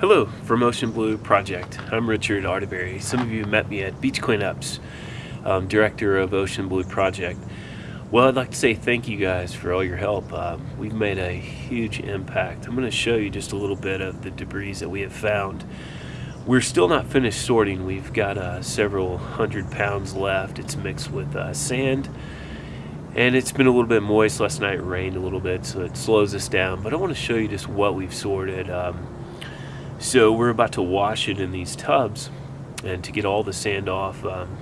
Hello from Ocean Blue Project. I'm Richard Arterberry. Some of you met me at Beach Cleanups, um, director of Ocean Blue Project. Well, I'd like to say thank you guys for all your help. Um, we've made a huge impact. I'm going to show you just a little bit of the debris that we have found. We're still not finished sorting. We've got uh, several hundred pounds left. It's mixed with uh, sand and it's been a little bit moist. Last night rained a little bit, so it slows us down. But I want to show you just what we've sorted. Um, so we're about to wash it in these tubs and to get all the sand off, um,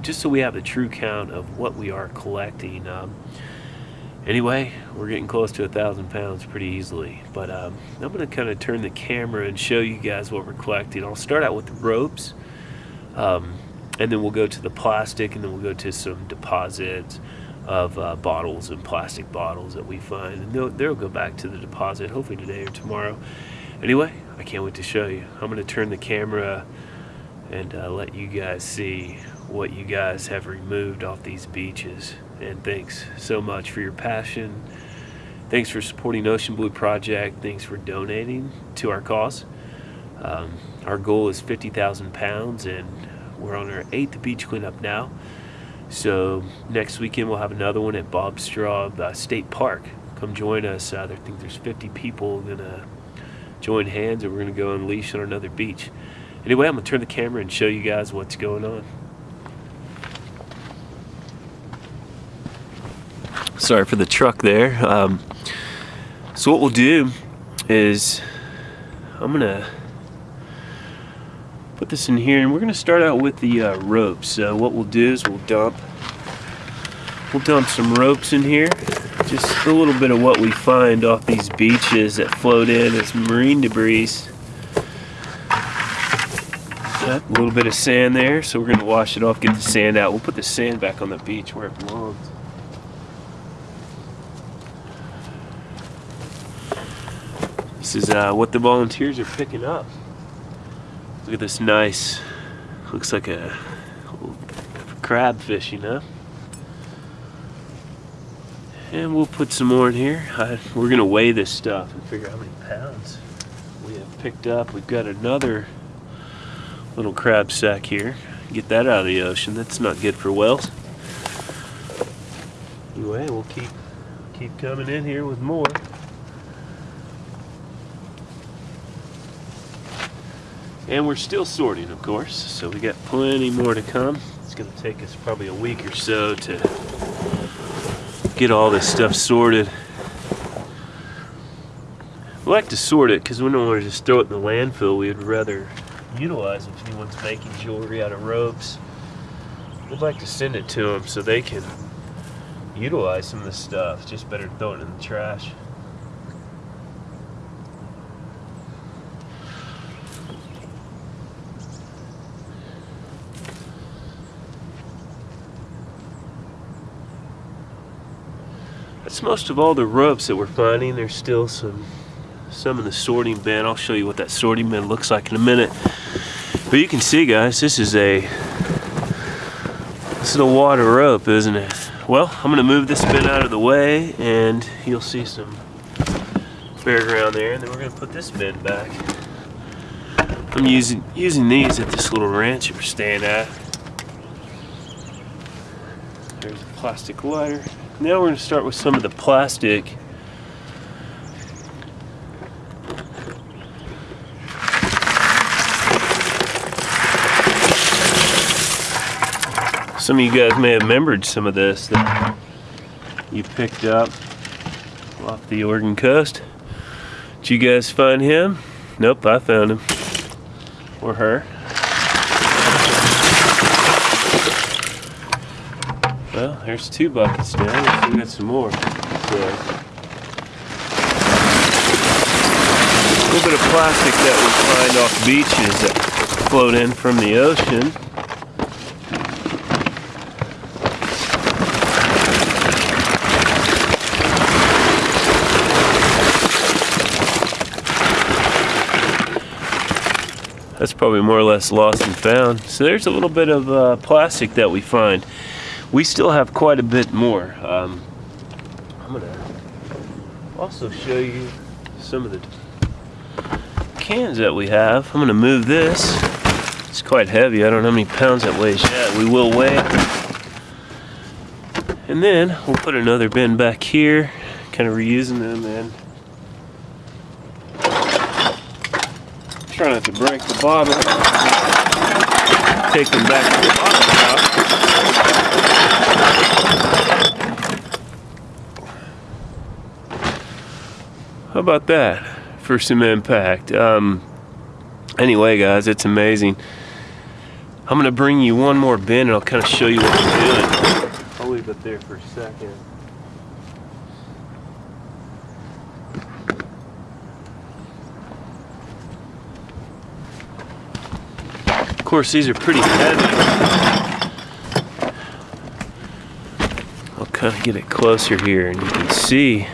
just so we have a true count of what we are collecting. Um, anyway, we're getting close to a thousand pounds pretty easily. But um, I'm going to kind of turn the camera and show you guys what we're collecting. I'll start out with the ropes, um, and then we'll go to the plastic, and then we'll go to some deposits of uh, bottles and plastic bottles that we find. And they'll, they'll go back to the deposit hopefully today or tomorrow. Anyway, I can't wait to show you. I'm going to turn the camera and uh, let you guys see what you guys have removed off these beaches. And thanks so much for your passion. Thanks for supporting Ocean Blue Project. Thanks for donating to our cause. Um, our goal is 50,000 pounds and we're on our eighth beach cleanup now. So next weekend we'll have another one at Bob Straub uh, State Park. Come join us. Uh, I think there's 50 people gonna join hands and we're gonna go unleash on another beach. Anyway, I'm gonna turn the camera and show you guys what's going on. Sorry for the truck there. Um, so what we'll do is I'm gonna put this in here and we're going to start out with the uh, ropes. So what we'll do is we'll dump we'll dump some ropes in here. Just a little bit of what we find off these beaches that float in as marine debris. a little bit of sand there, so we're going to wash it off, get the sand out. We'll put the sand back on the beach where it belongs. This is uh, what the volunteers are picking up. Look at this nice, looks like a crab fish, you know? And we'll put some more in here. I, we're gonna weigh this stuff and figure out how many pounds we have picked up. We've got another little crab sack here. Get that out of the ocean. That's not good for whales. Anyway, we'll keep keep coming in here with more. And we're still sorting, of course, so we got plenty more to come. It's going to take us probably a week or so to get all this stuff sorted. We like to sort it because we don't want to just throw it in the landfill. We'd rather utilize if anyone's making jewelry out of ropes. We'd like to send it to them so they can utilize some of this stuff. Just better throw it in the trash. That's most of all the ropes that we're finding. There's still some some in the sorting bin. I'll show you what that sorting bin looks like in a minute. But you can see guys, this is a this is a water rope, isn't it? Well, I'm gonna move this bin out of the way and you'll see some bare ground there and then we're gonna put this bin back. I'm using using these at this little ranch that we're staying at. There's a plastic lighter. Now we're going to start with some of the plastic. Some of you guys may have remembered some of this that you picked up off the Oregon coast. Did you guys find him? Nope, I found him. Or her. Well, there's two buckets now. We got some more. So, a little bit of plastic that we find off beaches that float in from the ocean. That's probably more or less lost and found. So there's a little bit of uh, plastic that we find we still have quite a bit more. Um, I'm gonna also show you some of the cans that we have. I'm gonna move this. It's quite heavy. I don't know how many pounds that weighs yet. We will weigh. And then we'll put another bin back here, kind of reusing them and try not to break the bottle. Take them back to the bottle shop. How about that for some impact? Um, anyway, guys, it's amazing. I'm gonna bring you one more bin and I'll kind of show you what I'm doing. I'll leave it there for a second. Of course, these are pretty heavy. Kind of get it closer here and you can see.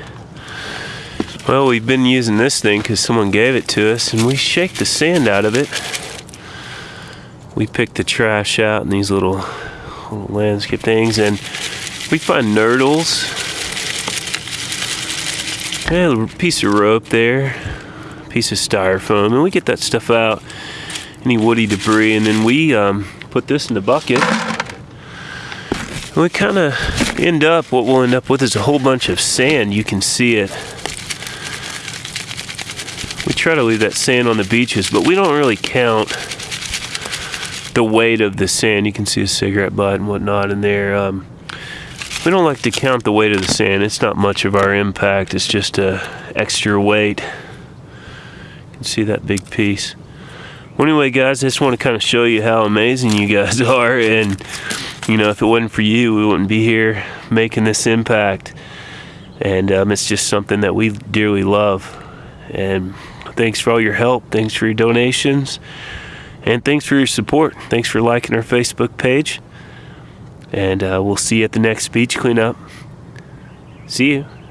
Well, we've been using this thing because someone gave it to us and we shake the sand out of it. We pick the trash out and these little, little landscape things and we find nurdles. Yeah, a piece of rope there, piece of styrofoam, and we get that stuff out any woody debris and then we um, put this in the bucket we kind of end up what we'll end up with is a whole bunch of sand. You can see it. We try to leave that sand on the beaches but we don't really count the weight of the sand. You can see a cigarette butt and whatnot in there. Um, we don't like to count the weight of the sand. It's not much of our impact. It's just a extra weight. You can see that big piece. Well, anyway, guys, I just want to kind of show you how amazing you guys are. And, you know, if it wasn't for you, we wouldn't be here making this impact. And um, it's just something that we dearly love. And thanks for all your help. Thanks for your donations. And thanks for your support. Thanks for liking our Facebook page. And uh, we'll see you at the next beach cleanup. See you.